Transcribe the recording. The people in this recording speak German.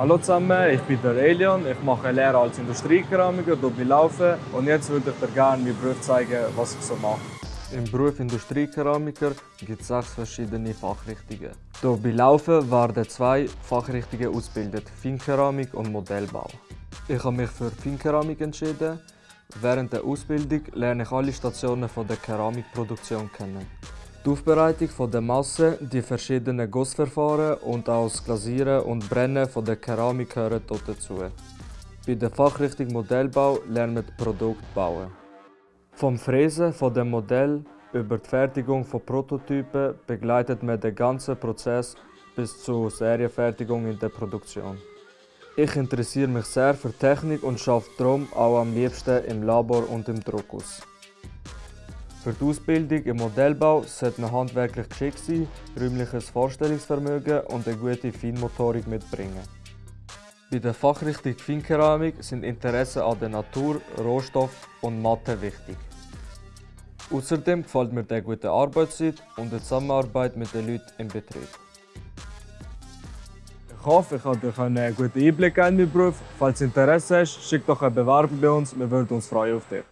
Hallo zusammen, ich bin der Elion. Ich mache Lehre als Industriekeramiker hier bei Laufen und jetzt würde ich dir gerne meinen Beruf zeigen, was ich so mache. Im Beruf Industriekeramiker gibt es sechs verschiedene Fachrichtungen. Hier bei Laufen werden zwei Fachrichtungen ausgebildet, Feinkeramik und Modellbau. Ich habe mich für Feinkeramik entschieden. Während der Ausbildung lerne ich alle Stationen der Keramikproduktion kennen. Die Aufbereitung der Masse, die verschiedenen Gussverfahren und auch das Glasieren und Brennen von der Keramik gehören dort dazu. Bei der Fachrichtung Modellbau lernen wir Produkt bauen. Vom Fräsen von dem Modell über die Fertigung von Prototypen begleitet man den ganzen Prozess bis zur Serienfertigung in der Produktion. Ich interessiere mich sehr für Technik und arbeite darum auch am liebsten im Labor und im Druckhaus. Für die Ausbildung im Modellbau sollte man handwerklich geschickt sein, räumliches Vorstellungsvermögen und eine gute Feinmotorik mitbringen. Bei der Fachrichtung Feinkeramik sind Interessen an der Natur, Rohstoff und Mathe wichtig. Außerdem gefällt mir die gute Arbeitszeit und die Zusammenarbeit mit den Leuten im Betrieb. Ich hoffe, ich habe dir einen guten Einblick in meinen Beruf. Falls du Interesse hast, schick doch eine Bewerbung bei uns. Wir würden uns freuen auf dich.